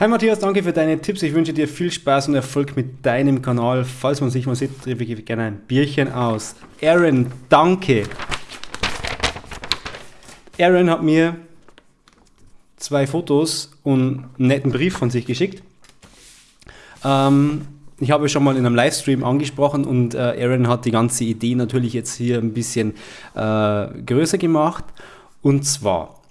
Hi Matthias, danke für deine Tipps. Ich wünsche dir viel Spaß und Erfolg mit deinem Kanal. Falls man sich mal sieht, treffe ich gerne ein Bierchen aus. Aaron, danke. Aaron hat mir zwei Fotos und einen netten Brief von sich geschickt. Ähm, ich habe schon mal in einem Livestream angesprochen und äh, Aaron hat die ganze Idee natürlich jetzt hier ein bisschen äh, größer gemacht. Und zwar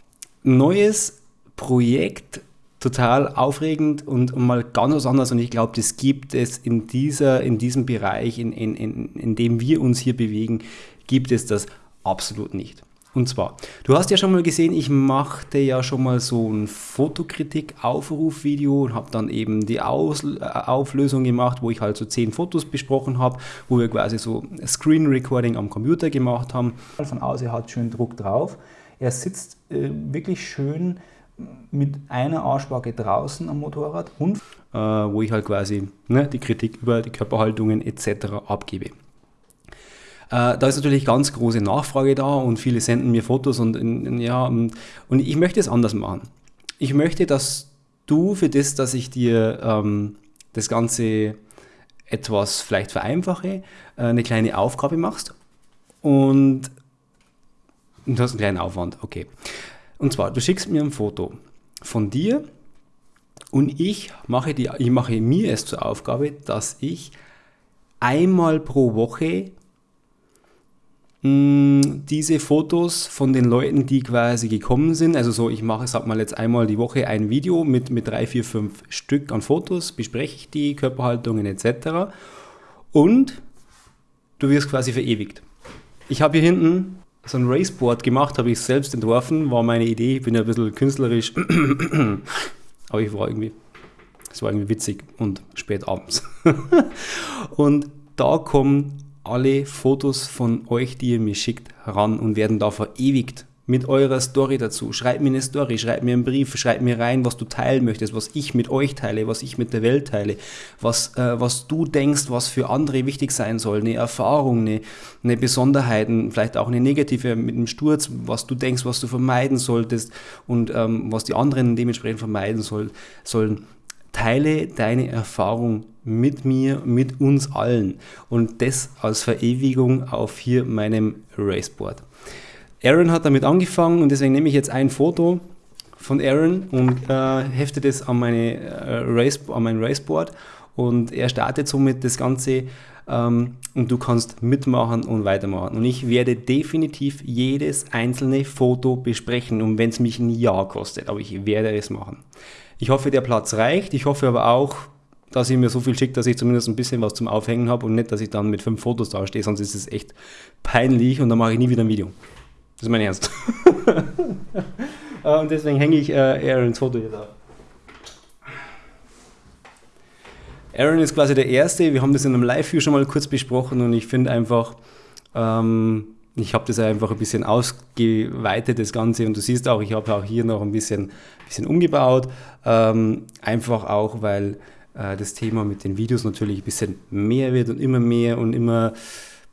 neues Projekt, total aufregend und, mal ganz was anderes. Und ich glaube, das gibt es in, dieser, in diesem Bereich, in, in, in, in dem wir uns hier bewegen, gibt es das absolut nicht. Und zwar, du hast ja schon mal gesehen, ich machte ja schon mal so ein Fotokritik-Aufruf-Video und habe dann eben die Aus äh, Auflösung gemacht, wo ich halt so zehn Fotos besprochen habe, wo wir quasi so Screen Recording am Computer gemacht haben. Von außen hat schön Druck drauf. Er sitzt äh, wirklich schön mit einer Arschbacke draußen am Motorrad und äh, wo ich halt quasi ne, die Kritik über die Körperhaltungen etc. abgebe. Äh, da ist natürlich ganz große Nachfrage da und viele senden mir Fotos und, in, ja, und ich möchte es anders machen. Ich möchte, dass du für das, dass ich dir ähm, das Ganze etwas vielleicht vereinfache, äh, eine kleine Aufgabe machst und du hast einen kleinen Aufwand, okay. Und zwar, du schickst mir ein Foto von dir und ich mache, die, ich mache mir es zur Aufgabe, dass ich einmal pro Woche Mm, diese Fotos von den Leuten, die quasi gekommen sind, also so, ich mache, sag mal jetzt einmal die Woche ein Video mit, mit drei, vier, fünf Stück an Fotos, bespreche ich die Körperhaltungen etc. Und du wirst quasi verewigt. Ich habe hier hinten so ein Raceboard gemacht, habe ich selbst entworfen, war meine Idee, ich bin ja ein bisschen künstlerisch, aber ich war irgendwie, es war irgendwie witzig und spät abends. und da kommen alle Fotos von euch, die ihr mir schickt, ran und werden da verewigt mit eurer Story dazu. Schreibt mir eine Story, schreibt mir einen Brief, schreibt mir rein, was du teilen möchtest, was ich mit euch teile, was ich mit der Welt teile, was, äh, was du denkst, was für andere wichtig sein soll, eine Erfahrung, eine, eine Besonderheit, vielleicht auch eine negative mit dem Sturz, was du denkst, was du vermeiden solltest und ähm, was die anderen dementsprechend vermeiden soll, sollen. Teile deine Erfahrung mit mir, mit uns allen und das als Verewigung auf hier meinem Raceboard. Aaron hat damit angefangen und deswegen nehme ich jetzt ein Foto von Aaron und äh, hefte das an, meine, äh, Race, an mein Raceboard und er startet somit das Ganze ähm, und du kannst mitmachen und weitermachen. Und ich werde definitiv jedes einzelne Foto besprechen und wenn es mich ein Jahr kostet, aber ich werde es machen. Ich hoffe, der Platz reicht. Ich hoffe aber auch, dass ihr mir so viel schickt, dass ich zumindest ein bisschen was zum Aufhängen habe und nicht, dass ich dann mit fünf Fotos dastehe, sonst ist es echt peinlich und dann mache ich nie wieder ein Video. Das ist mein Ernst. und deswegen hänge ich äh, Aarons Foto hier da. Aaron ist quasi der Erste. Wir haben das in einem Live-View schon mal kurz besprochen und ich finde einfach, ähm, ich habe das einfach ein bisschen ausgeweitet, das Ganze. Und du siehst auch, ich habe auch hier noch ein bisschen, bisschen umgebaut. Ähm, einfach auch, weil äh, das Thema mit den Videos natürlich ein bisschen mehr wird und immer mehr und immer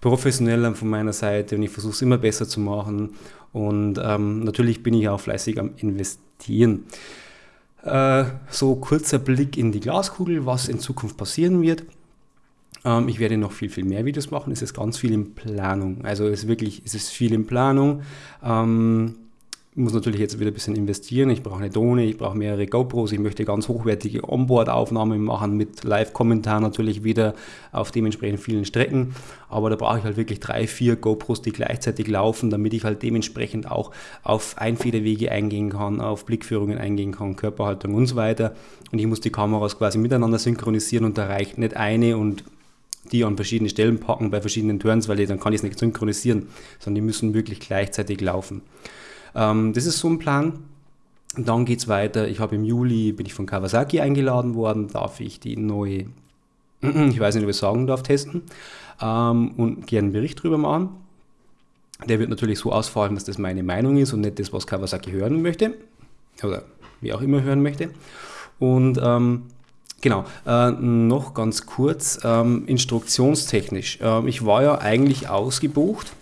professioneller von meiner Seite und ich versuche es immer besser zu machen und ähm, natürlich bin ich auch fleißig am Investieren. Äh, so kurzer Blick in die Glaskugel, was in Zukunft passieren wird. Ähm, ich werde noch viel, viel mehr Videos machen. Es ist ganz viel in Planung. Also es ist wirklich, es ist viel in Planung. Ähm, muss natürlich jetzt wieder ein bisschen investieren. Ich brauche eine Drohne, ich brauche mehrere GoPros, ich möchte ganz hochwertige Onboard-Aufnahmen machen mit Live-Kommentar natürlich wieder auf dementsprechend vielen Strecken. Aber da brauche ich halt wirklich drei, vier GoPros, die gleichzeitig laufen, damit ich halt dementsprechend auch auf Einfederwege eingehen kann, auf Blickführungen eingehen kann, Körperhaltung und so weiter. Und ich muss die Kameras quasi miteinander synchronisieren und da reicht nicht eine und die an verschiedene Stellen packen bei verschiedenen Turns, weil dann kann ich es nicht synchronisieren, sondern die müssen wirklich gleichzeitig laufen. Ähm, das ist so ein Plan. Dann geht es weiter. Ich habe im Juli, bin ich von Kawasaki eingeladen worden, darf ich die neue, ich weiß nicht, ob ich sagen darf, testen ähm, und gerne einen Bericht darüber machen. Der wird natürlich so ausfallen, dass das meine Meinung ist und nicht das, was Kawasaki hören möchte oder wie auch immer hören möchte. Und ähm, genau, äh, noch ganz kurz, ähm, instruktionstechnisch. Ähm, ich war ja eigentlich ausgebucht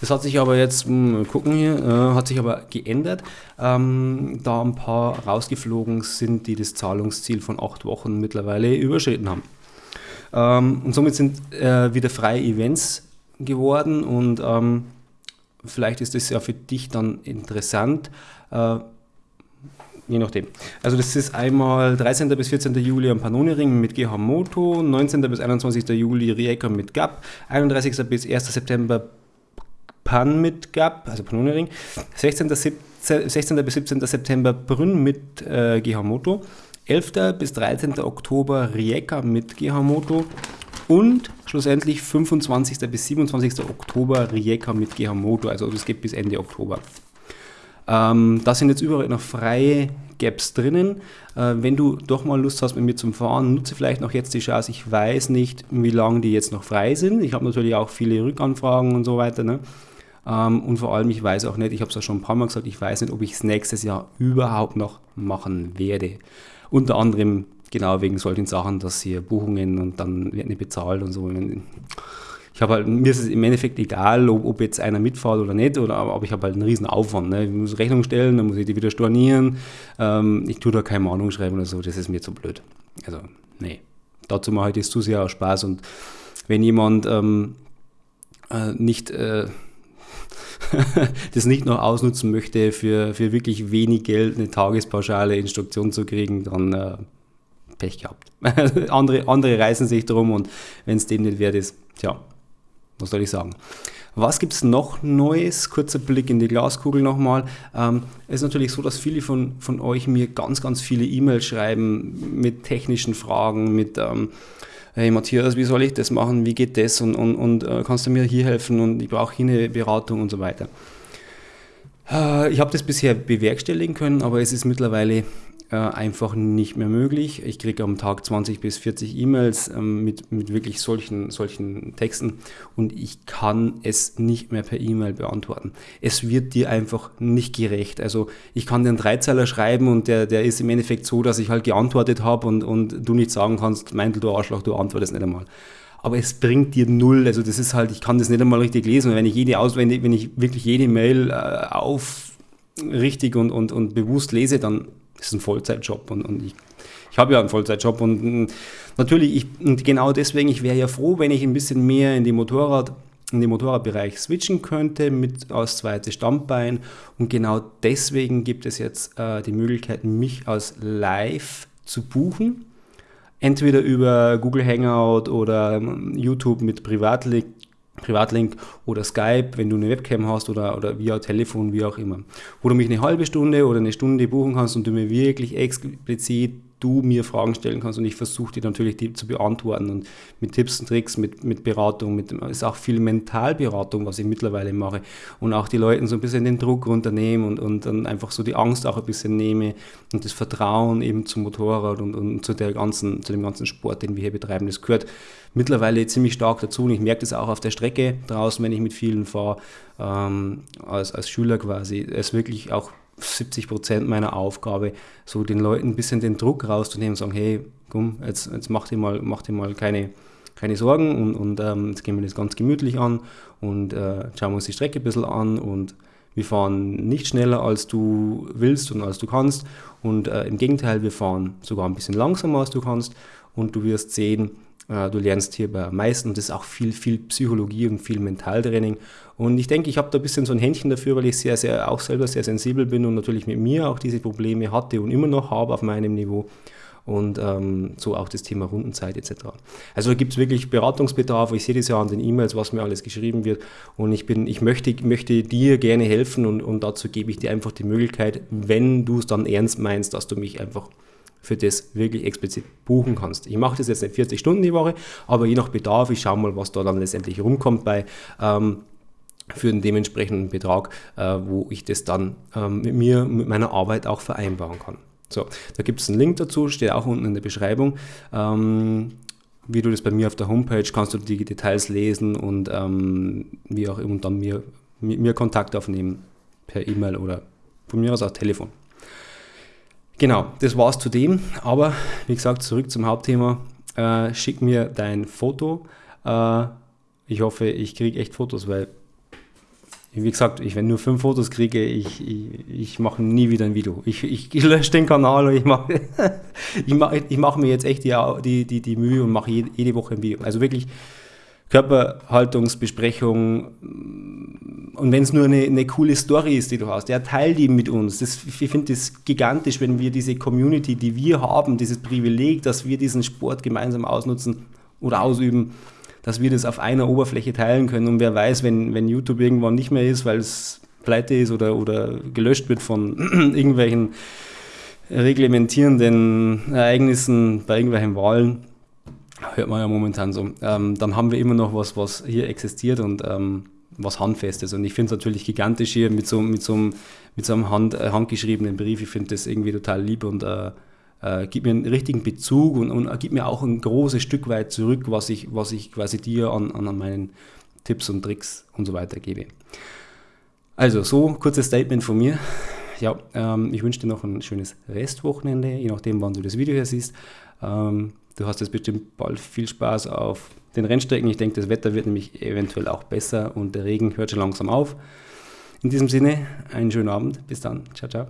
Das hat sich aber jetzt, mal gucken hier, äh, hat sich aber geändert, ähm, da ein paar rausgeflogen sind, die das Zahlungsziel von acht Wochen mittlerweile überschritten haben. Ähm, und somit sind äh, wieder freie Events geworden und ähm, vielleicht ist das ja für dich dann interessant. Äh, je nachdem. Also das ist einmal 13. bis 14. Juli am Panoni-Ring mit GH Moto, 19. bis 21. Juli Rijeka mit GAP, 31. bis 1. September Pan mit GAP, also Panoni-Ring, 16. 16. bis 17. September Brünn mit äh, GH Moto, 11. bis 13. Oktober Rijeka mit GH Moto und schlussendlich 25. bis 27. Oktober Rijeka mit GH Moto, also das geht bis Ende Oktober. Ähm, da sind jetzt überall noch freie Gaps drinnen. Äh, wenn du doch mal Lust hast mit mir zum Fahren, nutze vielleicht noch jetzt die Chance. Ich weiß nicht, wie lange die jetzt noch frei sind. Ich habe natürlich auch viele Rückanfragen und so weiter. Ne? Ähm, und vor allem, ich weiß auch nicht, ich habe es ja schon ein paar Mal gesagt, ich weiß nicht, ob ich es nächstes Jahr überhaupt noch machen werde. Unter anderem genau wegen solchen Sachen, dass hier Buchungen und dann wird nicht bezahlt und so ich habe halt, mir ist es im Endeffekt egal, ob, ob jetzt einer mitfährt oder nicht, oder, aber ich habe halt einen riesen Aufwand. Ne? Ich muss Rechnung stellen, dann muss ich die wieder stornieren. Ähm, ich tue da keine Mahnung schreiben oder so, das ist mir zu blöd. Also, nee. Dazu mache ich das zu sehr aus Spaß und wenn jemand ähm, äh, nicht äh, das nicht noch ausnutzen möchte, für, für wirklich wenig Geld eine Tagespauschale Instruktion zu kriegen, dann äh, Pech gehabt. andere, andere reißen sich drum und wenn es dem nicht wert ist, tja, was soll ich sagen? Was gibt es noch Neues? Kurzer Blick in die Glaskugel nochmal. Ähm, es ist natürlich so, dass viele von, von euch mir ganz, ganz viele E-Mails schreiben mit technischen Fragen, mit ähm, hey Matthias, wie soll ich das machen? Wie geht das? Und, und, und äh, kannst du mir hier helfen? Und ich brauche hier eine Beratung und so weiter. Äh, ich habe das bisher bewerkstelligen können, aber es ist mittlerweile äh, einfach nicht mehr möglich. Ich kriege am Tag 20 bis 40 E-Mails ähm, mit, mit wirklich solchen, solchen Texten und ich kann es nicht mehr per E-Mail beantworten. Es wird dir einfach nicht gerecht. Also ich kann dir einen Dreizeiler schreiben und der, der ist im Endeffekt so, dass ich halt geantwortet habe und, und du nicht sagen kannst, Meintel, du Arschloch, du antwortest nicht einmal aber es bringt dir null. Also das ist halt, ich kann das nicht einmal richtig lesen. wenn ich jede aus, wenn ich, wirklich jede Mail äh, auf richtig und, und, und bewusst lese, dann ist ein Vollzeitjob und, und ich, ich habe ja einen Vollzeitjob und mm, natürlich, ich, und genau deswegen, ich wäre ja froh, wenn ich ein bisschen mehr in die Motorrad, in den Motorradbereich switchen könnte mit als zweites Standbein und genau deswegen gibt es jetzt äh, die Möglichkeit, mich als Live zu buchen. Entweder über Google Hangout oder ähm, YouTube mit Privatlink Privatlink oder Skype, wenn du eine Webcam hast oder, oder via Telefon, wie auch immer. Wo du mich eine halbe Stunde oder eine Stunde buchen kannst und du mir wirklich explizit du mir Fragen stellen kannst und ich versuche die natürlich die zu beantworten und mit Tipps und Tricks, mit, mit Beratung, mit ist auch viel Mentalberatung, was ich mittlerweile mache und auch die Leuten so ein bisschen den Druck runternehmen und, und dann einfach so die Angst auch ein bisschen nehme und das Vertrauen eben zum Motorrad und, und zu, der ganzen, zu dem ganzen Sport, den wir hier betreiben. Das gehört mittlerweile ziemlich stark dazu und ich merke das auch auf der Strecke draußen, wenn ich mit vielen fahre, ähm, als, als Schüler quasi. Es wirklich auch 70 Prozent meiner Aufgabe, so den Leuten ein bisschen den Druck rauszunehmen und sagen, hey, komm, jetzt, jetzt mach dir mal, mach dir mal keine, keine Sorgen und, und ähm, jetzt gehen wir das ganz gemütlich an und äh, schauen wir uns die Strecke ein bisschen an und wir fahren nicht schneller, als du willst und als du kannst und äh, im Gegenteil, wir fahren sogar ein bisschen langsamer, als du kannst und du wirst sehen, du lernst hier bei meisten, das ist auch viel, viel Psychologie und viel Mentaltraining. Und ich denke, ich habe da ein bisschen so ein Händchen dafür, weil ich sehr, sehr, auch selber sehr sensibel bin und natürlich mit mir auch diese Probleme hatte und immer noch habe auf meinem Niveau. Und ähm, so auch das Thema Rundenzeit etc. Also gibt es wirklich Beratungsbedarf. Ich sehe das ja an den E-Mails, was mir alles geschrieben wird. Und ich bin, ich möchte, möchte dir gerne helfen und, und dazu gebe ich dir einfach die Möglichkeit, wenn du es dann ernst meinst, dass du mich einfach für das wirklich explizit buchen kannst. Ich mache das jetzt nicht 40 Stunden die Woche, aber je nach Bedarf, ich schaue mal, was da dann letztendlich rumkommt bei ähm, für einen dementsprechenden Betrag, äh, wo ich das dann ähm, mit mir, mit meiner Arbeit auch vereinbaren kann. So, da gibt es einen Link dazu, steht auch unten in der Beschreibung. Ähm, wie du das bei mir auf der Homepage kannst du die Details lesen und ähm, wie auch immer dann mir, mit mir Kontakt aufnehmen per E-Mail oder von mir aus auch Telefon. Genau, das war's zu dem. Aber wie gesagt, zurück zum Hauptthema. Äh, schick mir dein Foto. Äh, ich hoffe, ich kriege echt Fotos, weil wie gesagt, ich, wenn nur fünf Fotos kriege, ich, ich, ich mache nie wieder ein Video. Ich, ich, ich lösche den Kanal und ich mache ich mach, ich mach mir jetzt echt die, die, die, die Mühe und mache jede, jede Woche ein Video. Also wirklich Körperhaltungsbesprechung und wenn es nur eine, eine, coole Story ist, die du hast, ja, teil die mit uns. Das, ich finde das gigantisch, wenn wir diese Community, die wir haben, dieses Privileg, dass wir diesen Sport gemeinsam ausnutzen oder ausüben, dass wir das auf einer Oberfläche teilen können. Und wer weiß, wenn, wenn YouTube irgendwann nicht mehr ist, weil es pleite ist oder, oder gelöscht wird von irgendwelchen reglementierenden Ereignissen bei irgendwelchen Wahlen, hört man ja momentan so, ähm, dann haben wir immer noch was, was hier existiert und ähm, was Handfestes. Und ich finde es natürlich gigantisch hier mit so, mit so einem, mit so einem Hand, äh, handgeschriebenen Brief. Ich finde das irgendwie total lieb und äh, äh, gibt mir einen richtigen Bezug und, und gibt mir auch ein großes Stück weit zurück, was ich, was ich quasi dir an, an meinen Tipps und Tricks und so weiter gebe. Also, so kurzes Statement von mir. Ja, ähm, ich wünsche dir noch ein schönes Restwochenende, je nachdem, wann du das Video hier siehst. Ähm, du hast jetzt bestimmt bald viel Spaß auf den Rennstrecken. Ich denke, das Wetter wird nämlich eventuell auch besser und der Regen hört schon langsam auf. In diesem Sinne, einen schönen Abend. Bis dann. Ciao, ciao.